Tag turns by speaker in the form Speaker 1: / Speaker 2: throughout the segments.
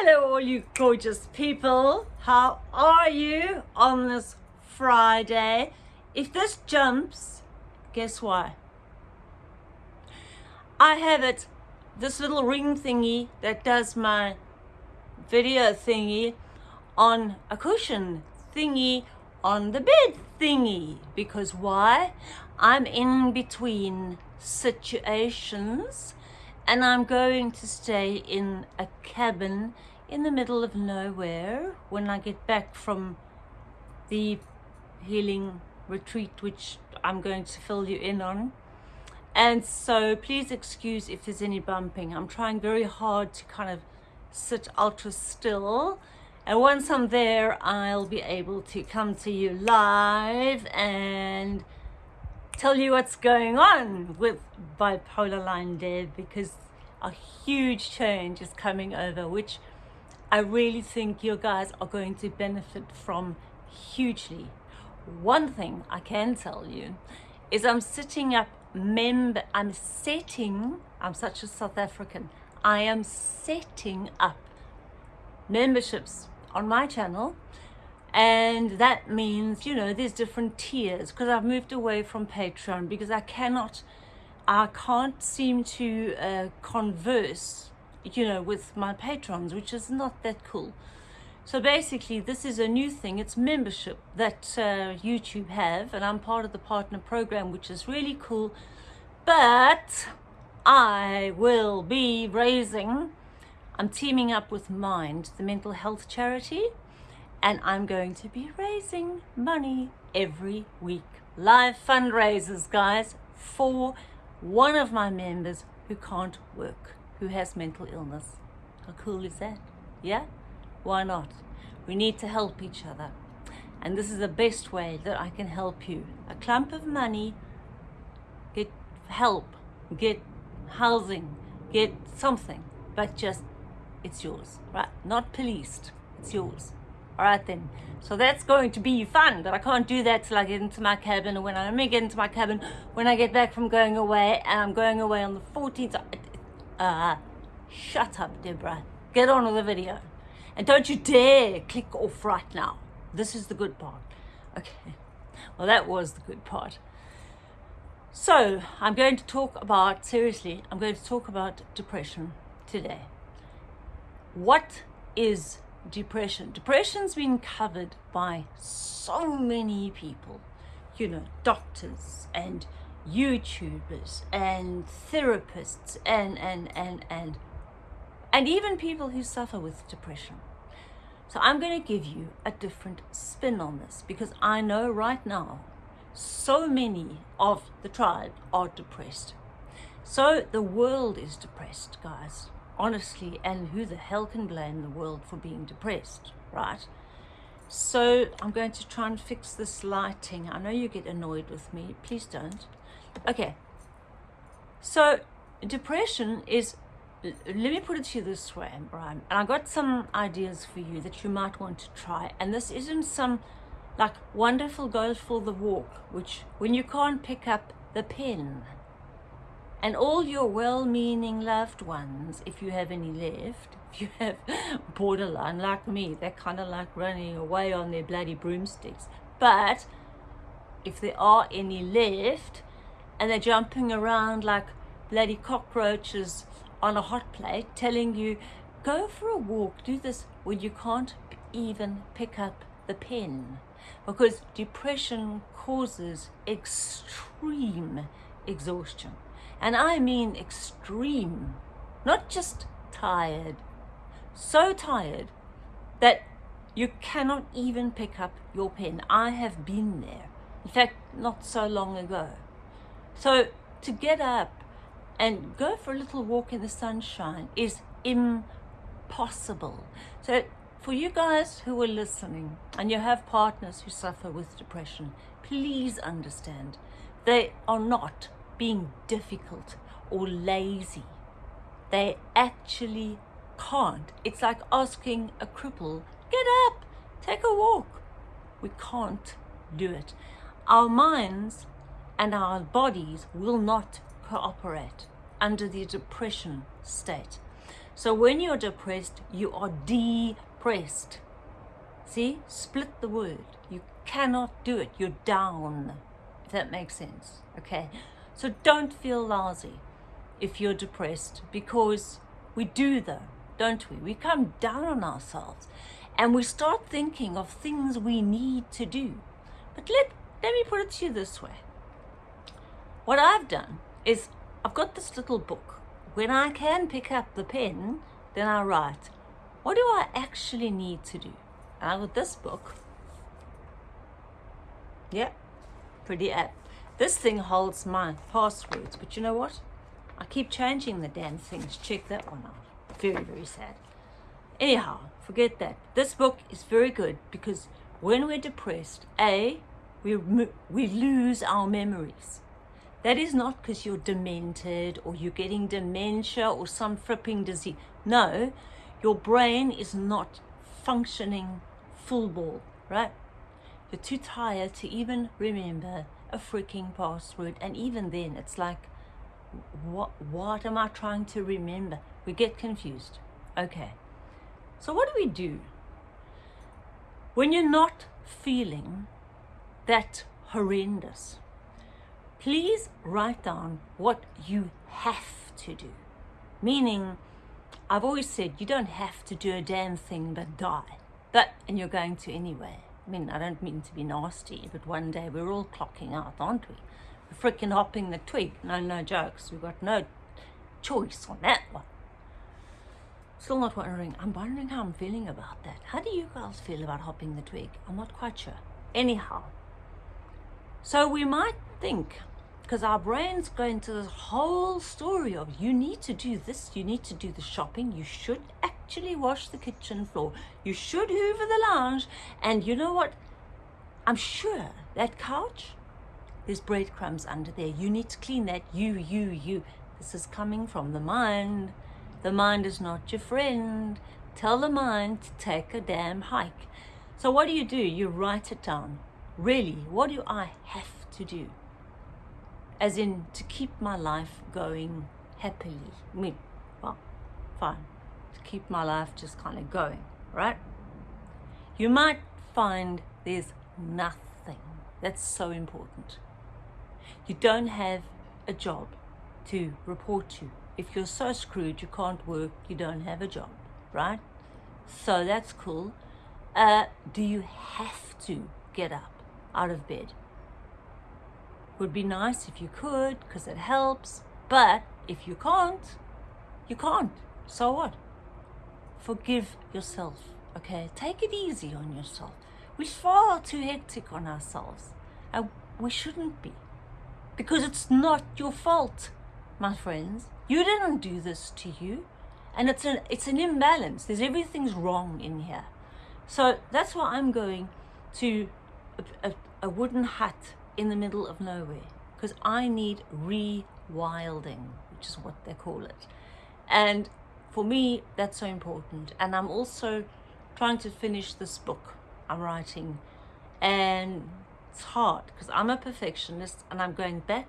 Speaker 1: Hello, all you gorgeous people. How are you on this Friday? If this jumps, guess why? I have it, this little ring thingy that does my video thingy on a cushion thingy on the bed thingy. Because why? I'm in between situations and I'm going to stay in a cabin in the middle of nowhere when I get back from the healing retreat which I'm going to fill you in on. And so please excuse if there's any bumping. I'm trying very hard to kind of sit ultra still. And once I'm there I'll be able to come to you live and tell you what's going on with bipolar line dev because a huge change is coming over which I really think you guys are going to benefit from hugely. One thing I can tell you is I'm sitting up member I'm setting I'm such a South African I am setting up memberships on my channel and that means you know there's different tiers because I've moved away from Patreon because I cannot I can't seem to uh, converse you know with my patrons which is not that cool. So basically this is a new thing. It's membership that uh, YouTube have and I'm part of the partner program which is really cool. But I will be raising I'm teaming up with Mind the mental health charity and I'm going to be raising money every week. Live fundraisers, guys, for one of my members who can't work, who has mental illness. How cool is that? Yeah? Why not? We need to help each other. And this is the best way that I can help you. A clump of money, get help, get housing, get something, but just, it's yours, right? Not policed, it's yours all right then so that's going to be fun but i can't do that till i get into my cabin and when i only get into my cabin when i get back from going away and i'm going away on the 14th uh shut up deborah. Get on with the video. And don't you dare click off right now. This is the good part. Okay. Well that was the good part. So i'm going to talk about seriously i'm going to talk about depression today. What is depression. Depression's been covered by so many people, you know, doctors and YouTubers and therapists and, and, and, and, and even people who suffer with depression. So I'm going to give you a different spin on this because I know right now so many of the tribe are depressed. So the world is depressed, guys honestly, and who the hell can blame the world for being depressed, right? So I'm going to try and fix this lighting. I know you get annoyed with me. Please don't. Okay. So depression is, let me put it to you this way, Brian. And I got some ideas for you that you might want to try. And this isn't some like wonderful go for the walk, which when you can't pick up the pen, and all your well-meaning loved ones, if you have any left, if you have borderline like me, they're kind of like running away on their bloody broomsticks. But if there are any left, and they're jumping around like bloody cockroaches on a hot plate, telling you, go for a walk, do this, when you can't even pick up the pen. Because depression causes extreme exhaustion. And I mean extreme, not just tired. So tired that you cannot even pick up your pen. I have been there. In fact, not so long ago. So to get up and go for a little walk in the sunshine is impossible. So for you guys who are listening and you have partners who suffer with depression, please understand they are not being difficult or lazy. They actually can't. It's like asking a cripple, get up, take a walk. We can't do it. Our minds and our bodies will not cooperate under the depression state. So when you're depressed, you are depressed. See, split the word. You cannot do it. You're down, if that makes sense. Okay, so don't feel lousy if you're depressed because we do though, don't we? We come down on ourselves and we start thinking of things we need to do. But let, let me put it to you this way. What I've done is I've got this little book. When I can pick up the pen, then I write. What do I actually need to do? And I got this book. Yeah, pretty apt. This thing holds my passwords, but you know what? I keep changing the damn things. Check that one out. Very, very sad. Anyhow, forget that. This book is very good because when we're depressed, A, we, we lose our memories. That is not because you're demented or you're getting dementia or some fripping disease. No, your brain is not functioning full ball, right? You're too tired to even remember a freaking password. And even then it's like what what am I trying to remember? We get confused. Okay. So what do we do? When you're not feeling that horrendous please write down what you have to do. Meaning I've always said you don't have to do a damn thing but die. But and you're going to anyway I mean, I don't mean to be nasty, but one day we're all clocking out, aren't we? We're freaking hopping the twig. No, no jokes. We've got no choice on that one. Still not wondering. I'm wondering how I'm feeling about that. How do you girls feel about hopping the twig? I'm not quite sure. Anyhow, so we might think because our brains go into this whole story of you need to do this, you need to do the shopping, you should actually wash the kitchen floor, you should hoover the lounge, and you know what? I'm sure that couch, there's breadcrumbs under there. You need to clean that. You, you, you. This is coming from the mind. The mind is not your friend. Tell the mind to take a damn hike. So what do you do? You write it down. Really, what do I have to do? As in to keep my life going happily. I mean, well, fine, to keep my life just kind of going, right? You might find there's nothing. That's so important. You don't have a job to report to. If you're so screwed you can't work, you don't have a job, right? So that's cool. Uh, do you have to get up out of bed? Would be nice if you could because it helps. But if you can't, you can't. So what? Forgive yourself, okay? Take it easy on yourself. We're far too hectic on ourselves. And we shouldn't be. Because it's not your fault, my friends. You didn't do this to you. And it's an, it's an imbalance. There's everything's wrong in here. So that's why I'm going to a, a, a wooden hut in the middle of nowhere because I need rewilding, which is what they call it. And for me, that's so important. And I'm also trying to finish this book I'm writing. And it's hard because I'm a perfectionist and I'm going back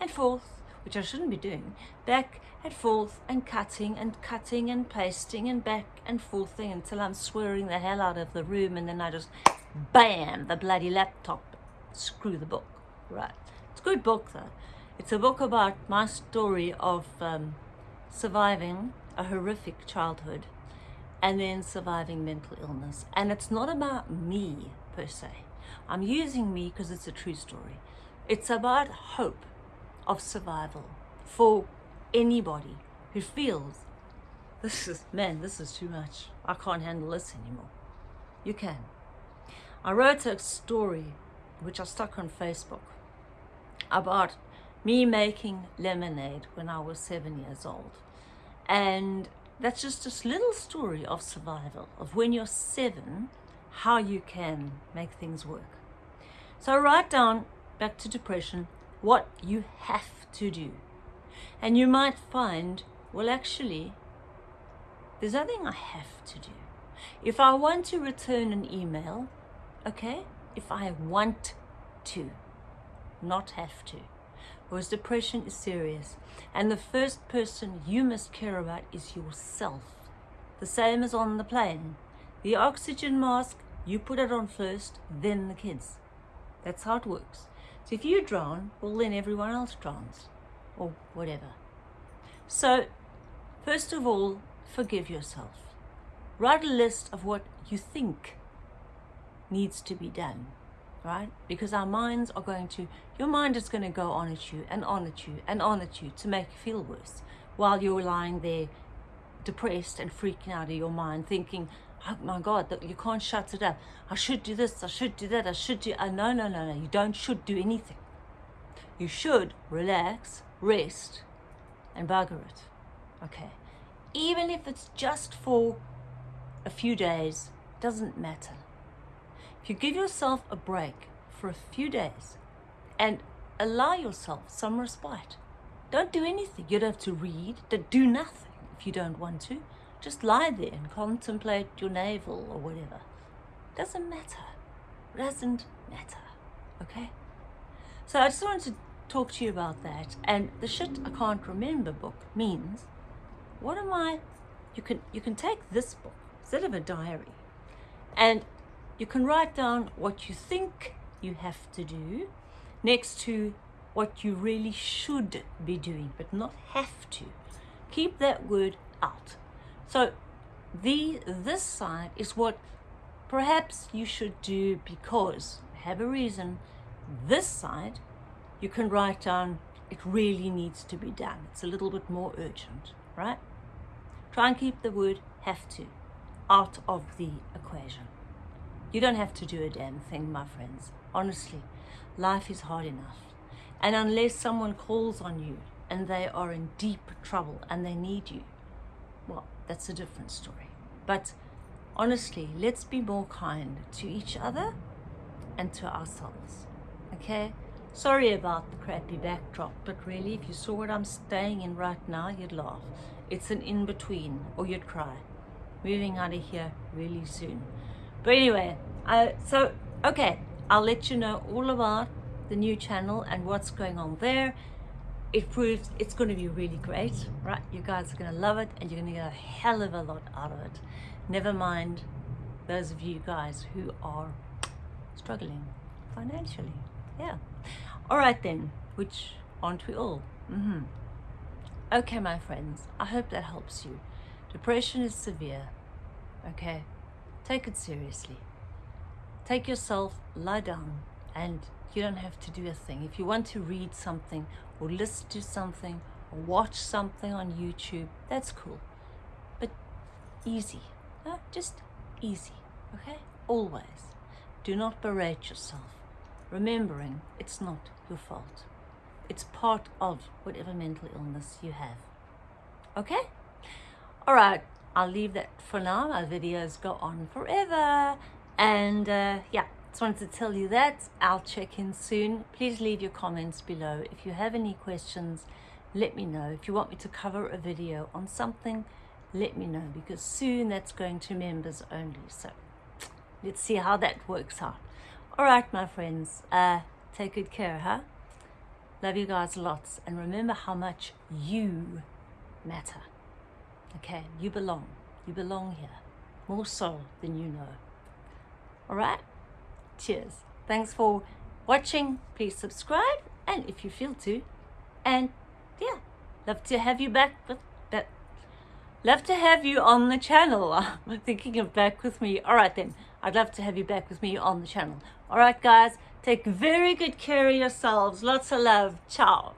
Speaker 1: and forth, which I shouldn't be doing, back and forth and cutting and cutting and pasting and back and forthing until I'm swearing the hell out of the room and then I just bam the bloody laptop screw the book right. It's a good book though. It's a book about my story of um, surviving a horrific childhood and then surviving mental illness. And it's not about me per se. I'm using me because it's a true story. It's about hope of survival for anybody who feels this is man this is too much. I can't handle this anymore. You can. I wrote a story which i stuck on facebook about me making lemonade when I was seven years old. And that's just this little story of survival, of when you're seven, how you can make things work. So write down, back to depression, what you have to do. And you might find, well, actually, there's nothing I have to do. If I want to return an email, okay, if I want to, not have to. Because depression is serious. And the first person you must care about is yourself. The same as on the plane. The oxygen mask, you put it on first, then the kids. That's how it works. So if you drown, well then everyone else drowns. Or whatever. So, first of all, forgive yourself. Write a list of what you think needs to be done, right? Because our minds are going to, your mind is going to go on at you and on at you and on at you to make you feel worse while you're lying there depressed and freaking out of your mind thinking, oh my God, that you can't shut it up. I should do this, I should do that, I should do, uh, no, no, no, no, you don't should do anything. You should relax, rest, and bugger it, okay? Even if it's just for a few days, doesn't matter. If you give yourself a break for a few days and allow yourself some respite, don't do anything. You don't have to read, do nothing if you don't want to. Just lie there and contemplate your navel or whatever. Doesn't matter. Doesn't matter. Okay? So I just wanted to talk to you about that. And the shit I can't remember book means what am I you can you can take this book instead of a diary and you can write down what you think you have to do next to what you really should be doing, but not have to. Keep that word out. So the this side is what perhaps you should do because have a reason. This side you can write down it really needs to be done. It's a little bit more urgent, right? Try and keep the word have to out of the equation. You don't have to do a damn thing, my friends. Honestly, life is hard enough. And unless someone calls on you and they are in deep trouble and they need you, well, that's a different story. But honestly, let's be more kind to each other and to ourselves. Okay? Sorry about the crappy backdrop, but really, if you saw what I'm staying in right now, you'd laugh. It's an in-between, or you'd cry. Moving out of here really soon. But anyway, uh, so, okay, I'll let you know all about the new channel and what's going on there. It proves it's going to be really great, right? You guys are going to love it and you're going to get a hell of a lot out of it. Never mind those of you guys who are struggling financially. Yeah. All right then, which aren't we all? Mm -hmm. Okay, my friends, I hope that helps you. Depression is severe, okay? Take it seriously. Take yourself, lie down, and you don't have to do a thing. If you want to read something or listen to something or watch something on YouTube, that's cool. But easy, just easy, okay? Always. Do not berate yourself, remembering it's not your fault. It's part of whatever mental illness you have. Okay? All right. I'll leave that for now. My videos go on forever. And uh, yeah, just wanted to tell you that. I'll check in soon. Please leave your comments below. If you have any questions, let me know. If you want me to cover a video on something, let me know because soon that's going to members only. So let's see how that works out. All right, my friends, uh, take good care, huh? Love you guys lots. And remember how much you matter. Okay, you belong. You belong here. More so than you know. Alright? Cheers. Thanks for watching. Please subscribe. And if you feel to. And yeah, love to have you back with that. Love to have you on the channel. I'm thinking of back with me. Alright then. I'd love to have you back with me on the channel. Alright guys, take very good care of yourselves. Lots of love. Ciao.